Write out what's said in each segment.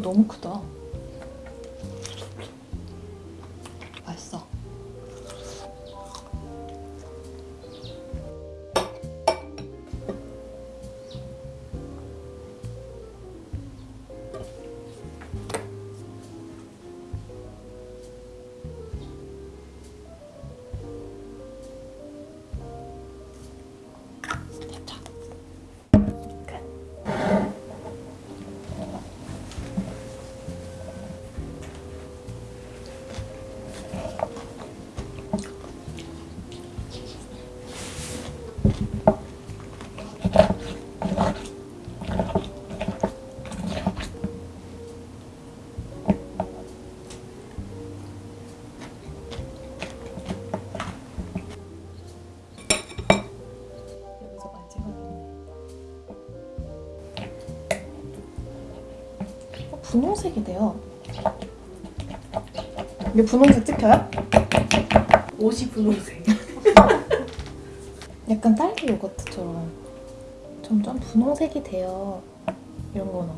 이거 너무 크다. 맛있어. 분홍색이 돼요. 이게 분홍색 찍혀요? 옷이 분홍색. 약간 딸기 요거트처럼 점점 분홍색이 돼요. 이런 거나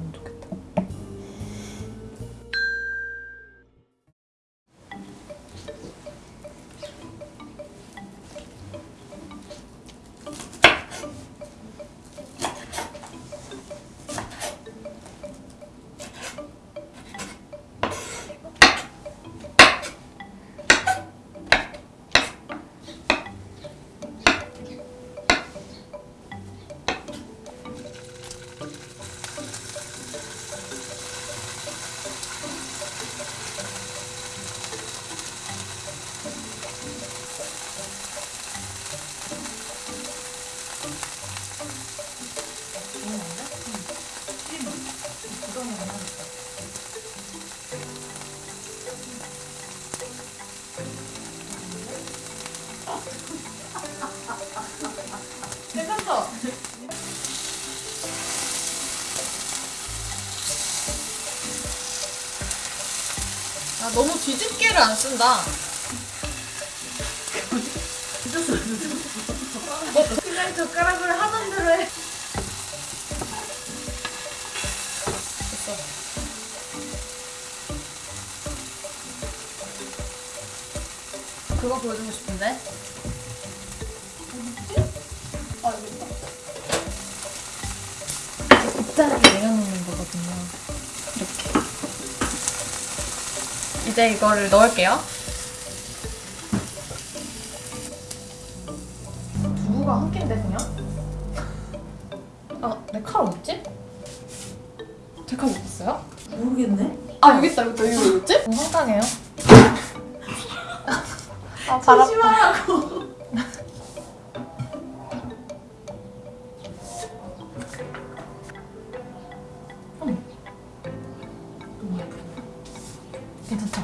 아 너무 뒤집개를 안 쓴다. 그냥 젓가락으로 하던 대로 해. 됐어. 그거 보여주고 싶은데. 아, 여기 있다. 곱다리 내려놓는 거거든요. 이렇게. 이제 이거를 넣을게요. 두부가 한 개인데 그냥? 아, 내 칼 어딨지? 제 칼 어딨어요? 모르겠네. 아, 여기 있다, 여기 있다. 이거 어딨지? 어, 황당해요. 아. 조심하라고. 괜찮죠?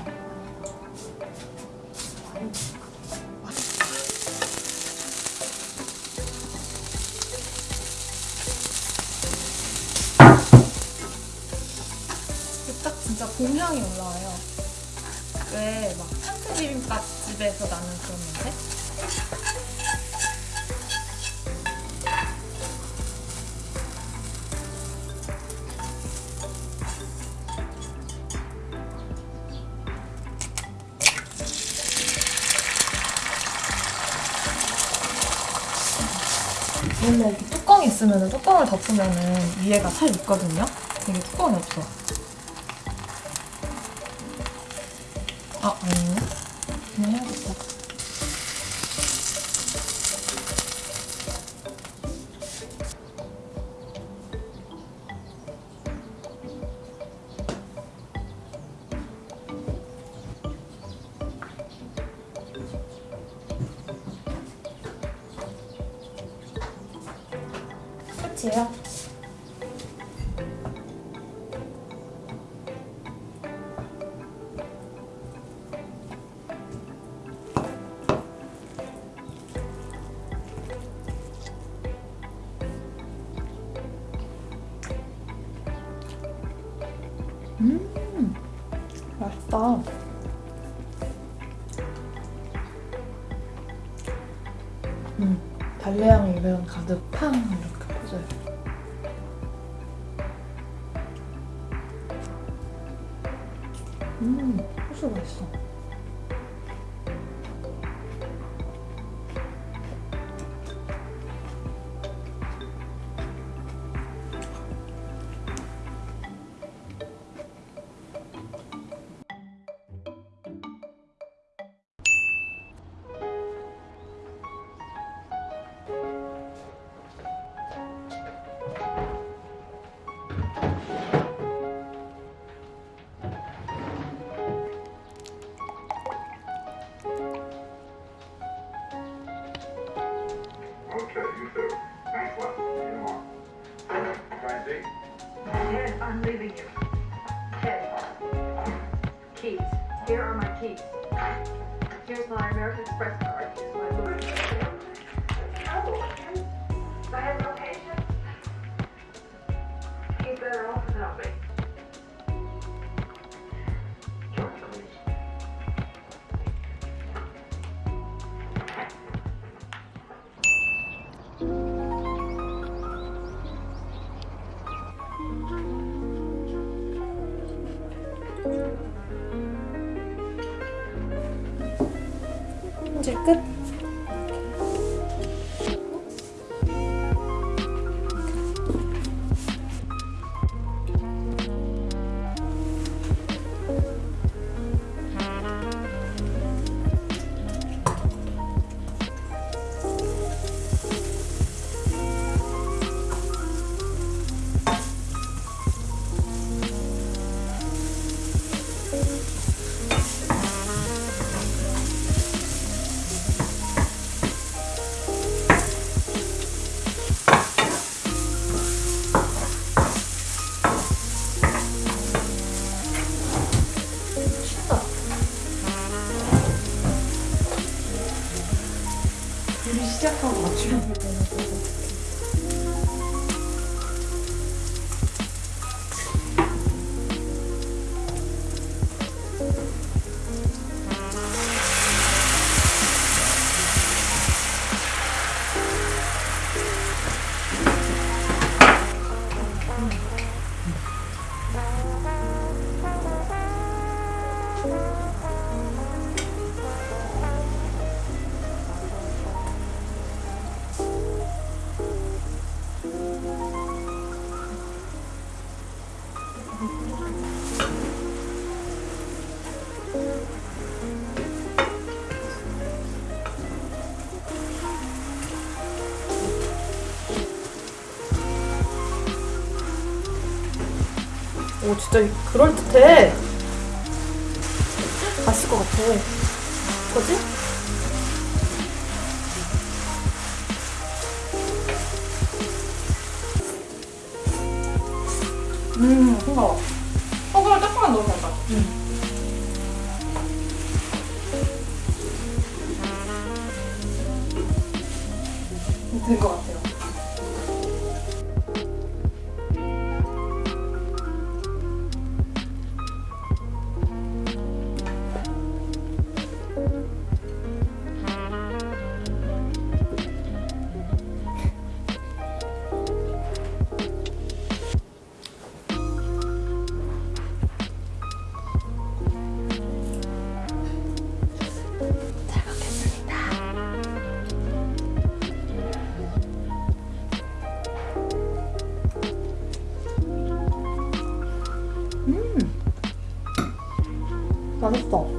딱 진짜 봄향이 올라와요. 왜 막 상크 비빔밥 집에서 나는 그런 냄새? 원래 이렇게 뚜껑이 있으면 뚜껑을 덮으면 위에가 살 있거든요. 이게 뚜껑이 없어. 아, 아니네. 그냥 해야겠다. 끝이에요? 음, 맛있다. 음, 달래향이 이런 가득 팡 이렇게 없어요. 음 소스 맛있어. Keys. Here are my keys. Here's my American Express card. Here's my Oh, I have no patience. He's better off without me. ちゃ感が違う。 진짜 그럴듯해. 맛있을 것 같아. 뭐지? 음, 싱거워. 소금을 조금만 넣으면 될것 같아. 된것 같아요. 맛있